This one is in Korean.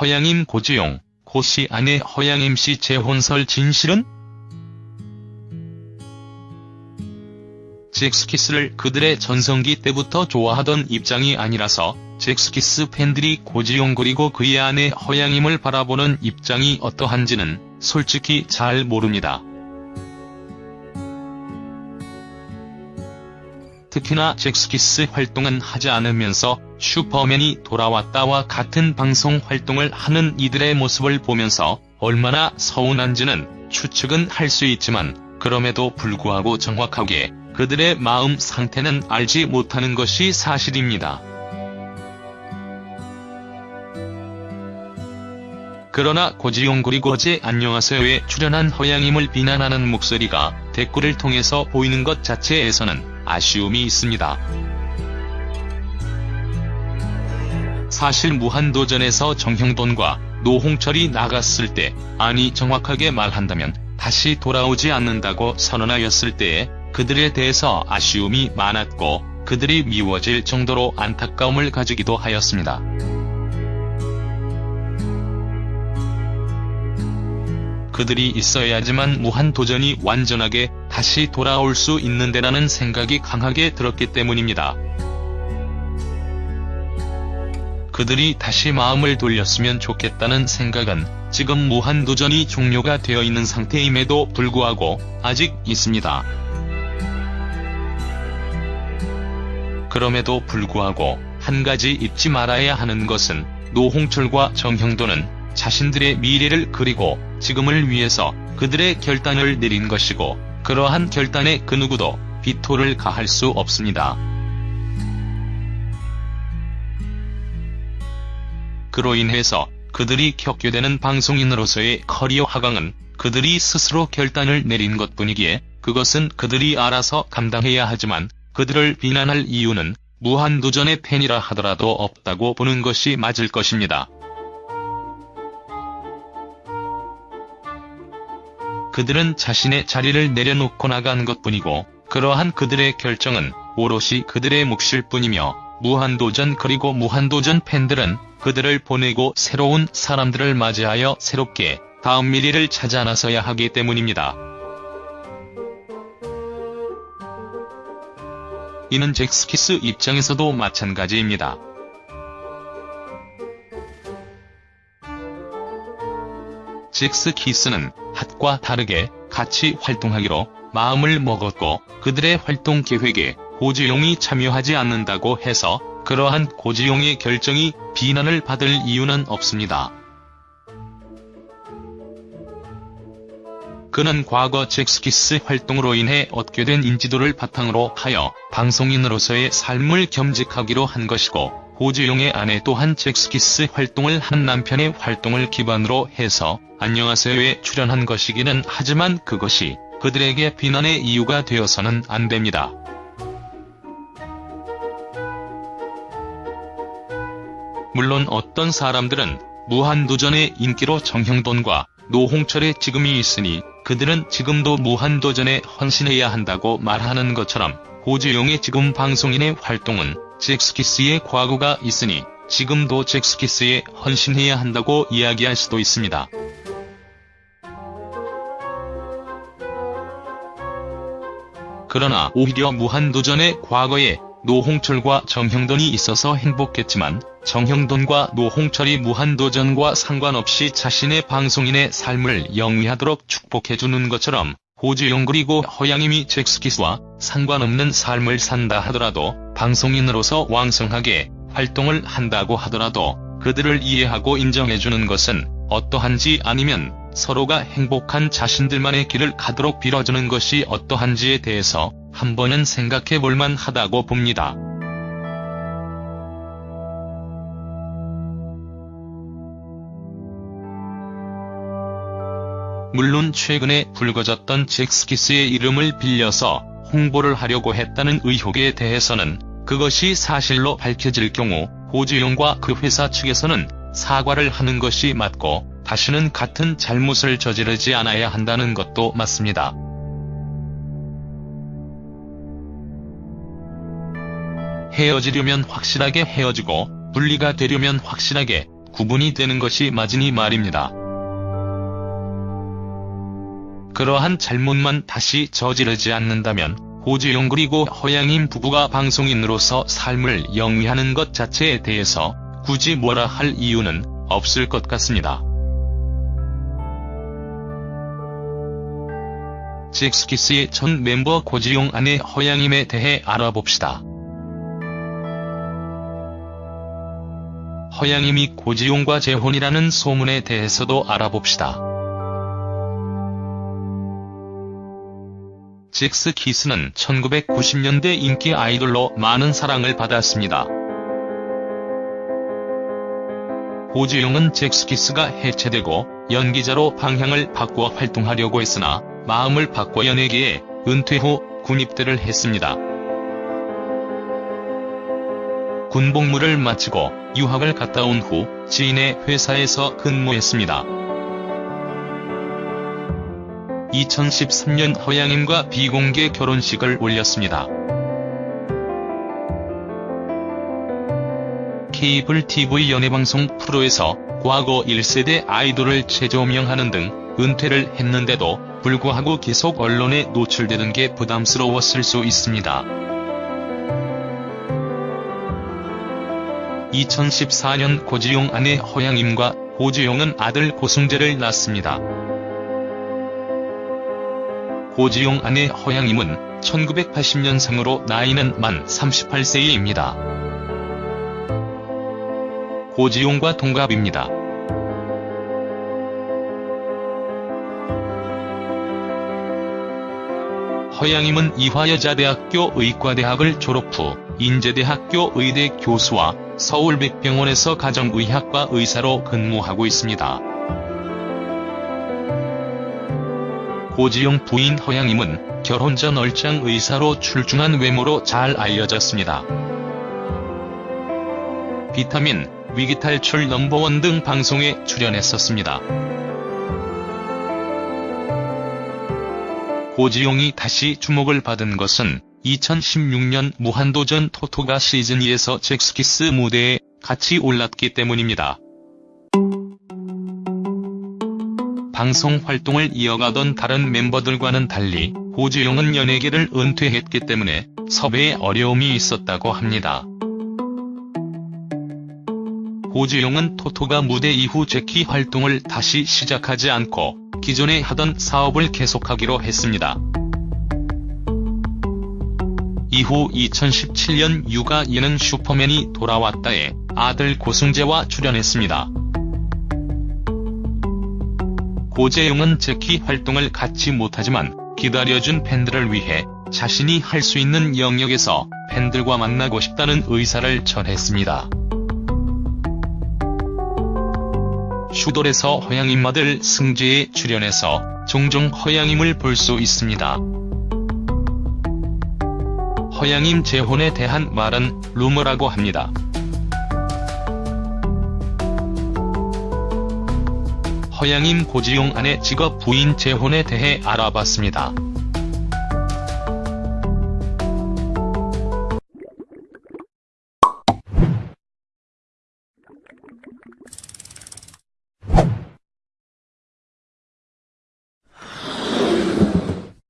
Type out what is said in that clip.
허양임 고지용, 고씨 아내 허양임 씨 재혼설 진실은? 잭스키스를 그들의 전성기 때부터 좋아하던 입장이 아니라서 잭스키스 팬들이 고지용 그리고 그의 아내 허양임을 바라보는 입장이 어떠한지는 솔직히 잘 모릅니다. 특히나 잭스키스 활동은 하지 않으면서 슈퍼맨이 돌아왔다와 같은 방송 활동을 하는 이들의 모습을 보면서 얼마나 서운한지는 추측은 할 수 있지만 그럼에도 불구하고 정확하게 그들의 마음 상태는 알지 못하는 것이 사실입니다. 그러나 고지용 그리고 어제 안녕하세요에 출연한 허양임을 비난하는 목소리가 댓글을 통해서 보이는 것 자체에서는 아쉬움이 있습니다. 사실 무한도전에서 정형돈과 노홍철이 나갔을 때, 아니 정확하게 말한다면 다시 돌아오지 않는다고 선언하였을 때에 그들에 대해서 아쉬움이 많았고 그들이 미워질 정도로 안타까움을 가지기도 하였습니다. 그들이 있어야지만 무한도전이 완전하게 다시 돌아올 수 있는데라는 생각이 강하게 들었기 때문입니다. 그들이 다시 마음을 돌렸으면 좋겠다는 생각은 지금 무한도전이 종료가 되어 있는 상태임에도 불구하고 아직 있습니다. 그럼에도 불구하고 한 가지 잊지 말아야 하는 것은 노홍철과 정형돈은 자신들의 미래를 그리고 지금을 위해서 그들의 결단을 내린 것이고 그러한 결단에 그 누구도 비토를 가할 수 없습니다. 그로 인해서 그들이 겪게 되는 방송인으로서의 커리어 하강은 그들이 스스로 결단을 내린 것뿐이기에 그것은 그들이 알아서 감당해야 하지만 그들을 비난할 이유는 무한도전의 팬이라 하더라도 없다고 보는 것이 맞을 것입니다. 그들은 자신의 자리를 내려놓고 나간 것뿐이고 그러한 그들의 결정은 오롯이 그들의 몫일 뿐이며 무한도전 그리고 무한도전 팬들은 그들을 보내고 새로운 사람들을 맞이하여 새롭게 다음 미래를 찾아 나서야 하기 때문입니다. 이는 잭스키스 입장에서도 마찬가지입니다. 잭스키스는 핫과 다르게 같이 활동하기로 마음을 먹었고 그들의 활동 계획에 고지용이 참여하지 않는다고 해서 그러한 고지용의 결정이 비난을 받을 이유는 없습니다. 그는 과거 잭스키스 활동으로 인해 얻게 된 인지도를 바탕으로 하여 방송인으로서의 삶을 겸직하기로 한 것이고 고지용의 아내 또한 잭스키스 활동을 한 남편의 활동을 기반으로 해서 안녕하세요에 출연한 것이기는 하지만 그것이 그들에게 비난의 이유가 되어서는 안 됩니다. 물론 어떤 사람들은 무한도전의 인기로 정형돈과 노홍철의 지금이 있으니 그들은 지금도 무한도전에 헌신해야 한다고 말하는 것처럼 고지용의 지금 방송인의 활동은 잭스키스의 과거가 있으니 지금도 잭스키스에 헌신해야 한다고 이야기할 수도 있습니다. 그러나 오히려 무한도전의 과거에 노홍철과 정형돈이 있어서 행복했지만 정형돈과 노홍철이 무한도전과 상관없이 자신의 방송인의 삶을 영위하도록 축복해주는 것처럼 고지용 그리고 허양임이 잭스키스와 상관없는 삶을 산다 하더라도 방송인으로서 왕성하게 활동을 한다고 하더라도 그들을 이해하고 인정해주는 것은 어떠한지 아니면 서로가 행복한 자신들만의 길을 가도록 빌어주는 것이 어떠한지에 대해서 한 번은 생각해 볼만 하다고 봅니다. 물론 최근에 불거졌던 잭스키스의 이름을 빌려서 홍보를 하려고 했다는 의혹에 대해서는 그것이 사실로 밝혀질 경우 고지용과 그 회사 측에서는 사과를 하는 것이 맞고 다시는 같은 잘못을 저지르지 않아야 한다는 것도 맞습니다. 헤어지려면 확실하게 헤어지고 분리가 되려면 확실하게 구분이 되는 것이 맞으니 말입니다. 그러한 잘못만 다시 저지르지 않는다면 고지용 그리고 허양임 부부가 방송인으로서 삶을 영위하는 것 자체에 대해서 굳이 뭐라 할 이유는 없을 것 같습니다. 잭스키스의 전 멤버 고지용 아내 허양임에 대해 알아봅시다. 허양임이 고지용과 재혼이라는 소문에 대해서도 알아봅시다. 잭스 키스는 1990년대 인기 아이돌로 많은 사랑을 받았습니다. 고지용은 잭스키스가 해체되고 연기자로 방향을 바꾸어 활동하려고 했으나 마음을 바꿔 연예계에 은퇴 후 군입대를 했습니다. 군복무를 마치고 유학을 갔다 온 후 지인의 회사에서 근무했습니다. 2013년 허양임과 비공개 결혼식을 올렸습니다. 케이블 TV 연예방송 프로에서 과거 1세대 아이돌을 재조명하는 등 은퇴를 했는데도 불구하고 계속 언론에 노출되는 게 부담스러웠을 수 있습니다. 2014년 고지용 아내 허양임과 고지용은 아들 고승재를 낳습니다. 고지용 아내 허양임은 1980년생으로 나이는 만 38세입니다. 고지용과 동갑입니다. 허양임은 이화여자대학교 의과대학을 졸업 후 인제대학교 의대 교수와 서울백병원에서 가정의학과 의사로 근무하고 있습니다. 고지용 부인 허양임은 결혼 전 얼짱 의사로 출중한 외모로 잘 알려졌습니다. 비타민, 위기탈출 넘버원 등 방송에 출연했었습니다. 고지용이 다시 주목을 받은 것은 2016년 무한도전 토토가 시즌2에서 잭스키스 무대에 같이 올랐기 때문입니다. 방송 활동을 이어가던 다른 멤버들과는 달리 고지용은 연예계를 은퇴했기 때문에 섭외에 어려움이 있었다고 합니다. 고지용은 토토가 무대 이후 재키 활동을 다시 시작하지 않고 기존에 하던 사업을 계속하기로 했습니다. 이후 2017년 육아 예능 슈퍼맨이 돌아왔다에 아들 고승재와 출연했습니다. 고재용은 재키 활동을 갖지 못하지만 기다려준 팬들을 위해 자신이 할 수 있는 영역에서 팬들과 만나고 싶다는 의사를 전했습니다. 슈돌에서 허양임 아들 승재에 출연해서 종종 허양임을 볼 수 있습니다. 허양임 재혼에 대한 말은 루머라고 합니다. 허양임 고지용 아내 직업 부인 재혼에 대해 알아봤습니다.